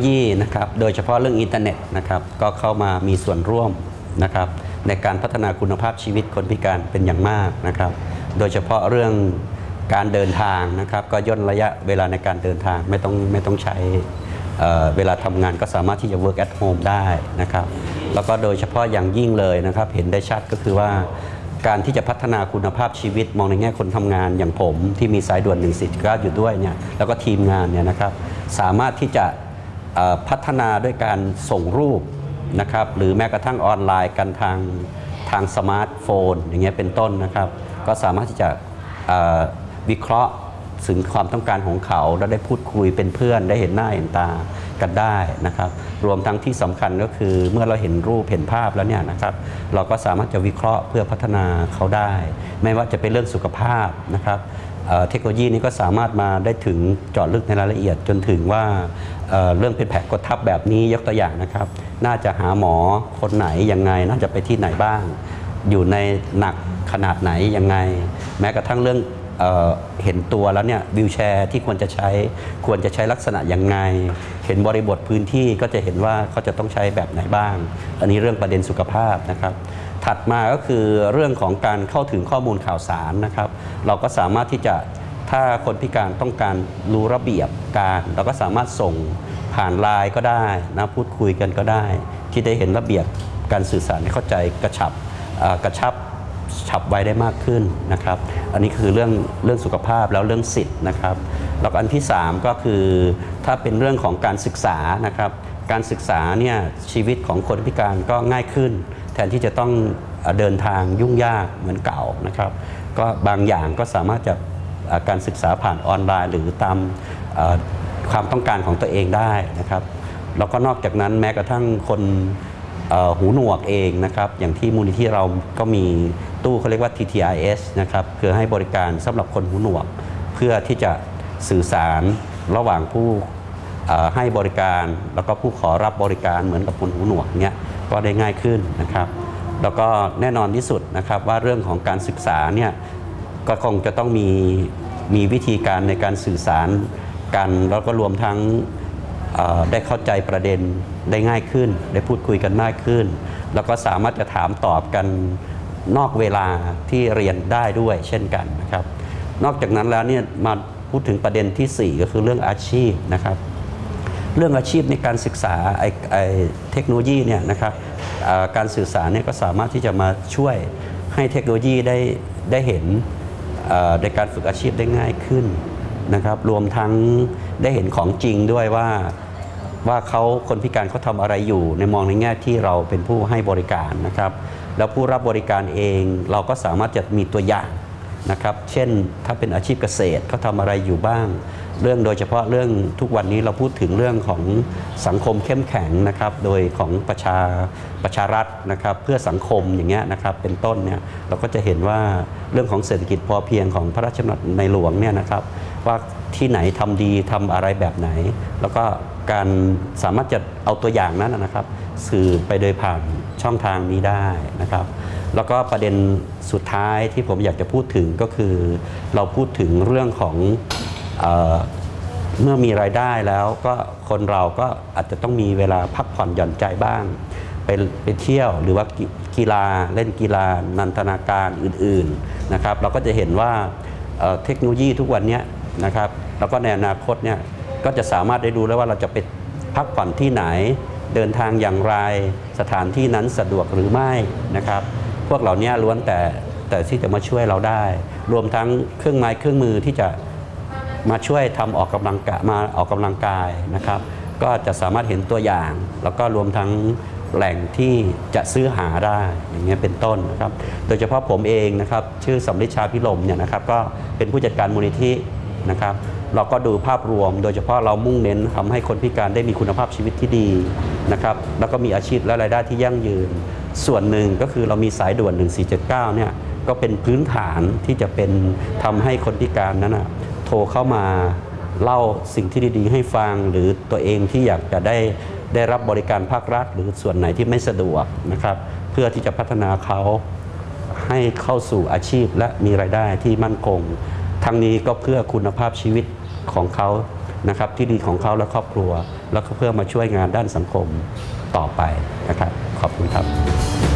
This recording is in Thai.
นโลยีนะครับโดยเฉพาะเรื่องอินเทอร์เน็ตนะครับก็เข้ามามีส่วนร่วมนะครับในการพัฒนาคุณภาพชีวิตคนพิการเป็นอย่างมากนะครับโดยเฉพาะเรื่องการเดินทางนะครับก็ย่นระยะเวลาในการเดินทางไม่ต้องไม่ต้องใช้เเวลาทำงานก็สามารถที่จะ work at home ได้นะครับแล้วก็โดยเฉพาะอย่างยิ่งเลยนะครับเห็นได้ชัดก็คือว่าการที่จะพัฒนาคุณภาพชีวิตมองในแง่คนทำงานอย่างผมที่มีสายด่วน 1 4 9 อยู่ด้วยเนี่ยแล้วก็ทีมงานเนี่ยนะครับสามารถที่จะ พัฒนาด้วยการส่งรูปนะครับหรือแม้กระทั่งออนไลน์กันทางทางสมาร์ทโฟน อย่างเงี้ยเป็นต้นนะครับ ก็สามารถที่จะวิเคราะห์ถึงความต้องการของเขา แล้วได้พูดคุยเป็นเพื่อนได้เห็นหน้าเห็นตากันได้นะครับ รวมทั้งที่สำคัญก็คือเมื่อเราเห็นรูปเห็นภาพแล้วเนี่ยนะครับ เราก็สามารถจะวิเคราะห์เพื่อพัฒนาเขาได้ ไม่ว่าจะเป็นเรื่องสุขภาพนะครับ เทคโนโลยีนี้ก็สามารถมาได้ถึงเจาะลึกในรายละเอียดจนถึงว่าเเรื่องเป็นแผลกดทับแบบนี้ยกตัวอย่างนะครับ น่าจะหาหมอคนไหนยังไง น่าจะไปที่ไหนบ้าง อยู่ในหนักขนาดไหนยังไง แม้กระทั่งเรื่องเอเห็นตัวแล้วเนี่ยวิวแชร์ที่ควรจะใช้ควรจะใช้ลักษณะยังไง เห็นบริบทพื้นที่ก็จะเห็นว่าเขาจะต้องใช้แบบไหนบ้าง อันนี้เรื่องประเด็นสุขภาพนะครับถัดมาก็คือเรื่องของการเข้าถึงข้อมูลข่าวสารนะครับ เราก็สามารถที่จะถ้าคนพิการต้องการรู้ระเบียบการ เราก็สามารถส่งผ่านไลน์ก็ได้นะพูดคุยกันก็ได้ ที่ได้เห็นระเบียบการสื่อสารให้เข้าใจกระชับกระชับฉับไวได้มากขึ้นนะครับ อันนี้คือเรื่องเรื่องสุขภาพแล้วเรื่องสิทธิ์นะครับ แล้วอันที่ 3 ก็คือถ้าเป็นเรื่องของการศึกษานะครับ การศึกษาเนี่ยชีวิตของคนพิการก็ง่ายขึ้น แทนที่จะต้องเดินทางยุ่งยากเหมือนเก่านะครับ ก็บางอย่างก็สามารถจะการศึกษาผ่านออนไลน์ หรือตามความต้องการของตัวเองได้นะครับแล้วก็นอกจากนั้นแม้กระทั่งคนหูหนวกเองนะครับ อย่างที่มูลนิธิเราก็มีตู้เขาเรียกว่า TTIS นะครับคือให้บริการสำหรับคนหูหนวก เพื่อที่จะสื่อสารระหว่างผู้ให้บริการ แล้วก็ผู้ขอรับบริการเหมือนกับคนหูหนวกเนี้ยก็ได้ง่ายขึ้นนะครับ แล้วก็แน่นอนที่สุดนะครับว่าเรื่องของการศึกษาเนี่ยก็คงจะต้องมีมีวิธีการในการสื่อสารกัน แล้วก็รวมทั้งได้เข้าใจประเด็นได้ง่ายขึ้น ได้พูดคุยกันมากขึ้น แล้วก็สามารถจะถามตอบกันนอกเวลาที่เรียนได้ด้วยเช่นกันนะครับ นอกจากนั้นแล้วเนี่ยมาพูดถึงประเด็นทีสี่4 ก็คือเรื่องอาชีพนะครับ เรื่องอาชีพในการศึกษาไอไอเทคโนโลยีเนี่ยนะครับการสื่อสารเนี่ยก็สามารถที่จะมาช่วยให้เทคโนโลยีได้ได้เห็นในการฝึกอาชีพได้ง่ายขึ้นนะครับ รวมทั้งได้เห็นของจริงด้วยว่าว่าเขาคนพิการเขาทำอะไรอยู่ ในมองในแง่ที่เราเป็นผู้ให้บริการนะครับ แล้วผู้รับบริการเองเราก็สามารถจะมีตัวอย่าง นะครับ เช่นถ้าเป็นอาชีพเกษตรเขาทำอะไรอยู่บ้าง เรื่องโดยเฉพาะเรื่องทุกวันนี้เราพูดถึงเรื่องของสังคมเข้มแข็งนะครับ โดยของประชาประชารัฐนะครับ เพื่อสังคมอย่างเงี้ยนะครับเป็นต้นเนี่ยเราก็จะเห็นว่าเรื่องของเศรษฐกิจพอเพียงของพระราชดำรัสในหลวงเนี่ยนะครับ ว่าที่ไหนทำดีทำอะไรแบบไหน แล้วก็การสามารถจะเอาตัวอย่างนั้นนะครับ สื่อไปโดยผ่านช่องทางนี้ได้นะครับ แล้วก็ประเด็นสุดท้ายที่ผมอยากจะพูดถึงก็คือ เราพูดถึงเรื่องของเออเมื่อมีรายได้แล้วก็คนเราก็อาจจะต้องมีเวลาพักผ่อนหย่อนใจบ้าง ไปไปเที่ยวหรือว่ากีฬาเล่นกีฬานันทนาการอื่นๆนะครับ เราก็จะเห็นว่าเเทคโนโลยีทุกวันนี้นะครับ แล้วก็ในอนาคตเนี่ยก็จะสามารถได้ดูแล้วว่าเราจะไปพักผ่อนที่ไหนเดินทางอย่างไรสถานที่นั้นสะดวกหรือไม่นะครับ พวกเหล่านี้ล้วนแต่แต่ที่จะมาช่วยเราได้ รวมทั้งเครื่องไม้เครื่องมือที่จะมาช่วยทำออกกำลังกายมาออกกำลังกายนะครับ ก็จะสามารถเห็นตัวอย่าง แล้วก็รวมทั้งแหล่งที่จะซื้อหาได้อย่างเงี้ยเป็นต้นนะครับ โดยเฉพาะผมเองนะครับ ชื่อสำลิชาพิลมเนี่ยนะครับ ก็เป็นผู้จัดการมูลนิธินะครับ เราก็ดูภาพรวม โดยเฉพาะเรามุ่งเน้นทำให้คนพิการได้มีคุณภาพชีวิตที่ดีนะครับ แล้วก็มีอาชีพและรายได้ที่ยั่งยืน ส่วนหนึ่งก็คือเรามีสายด่วน 1479 เนี่ยก็เป็นพื้นฐานที่จะเป็นทำให้คนพิการนั้นนะโทรเข้ามาเล่าสิ่งที่ดีๆ ให้ฟังหรือตัวเองที่อยากจะได้ได้รับบริการภาครัฐ หรือส่วนไหนที่ไม่สะดวกนะครับ เพื่อที่จะพัฒนาเขาให้เข้าสู่อาชีพและมีรายได้ที่มั่นคง ทั้งนี้ก็เพื่อคุณภาพชีวิตของเขา นะครับที่ดีของเขาและครอบครัว แล้วก็เพื่อมาช่วยงานด้านสังคมต่อไปนะครับ ขอบคุณครับ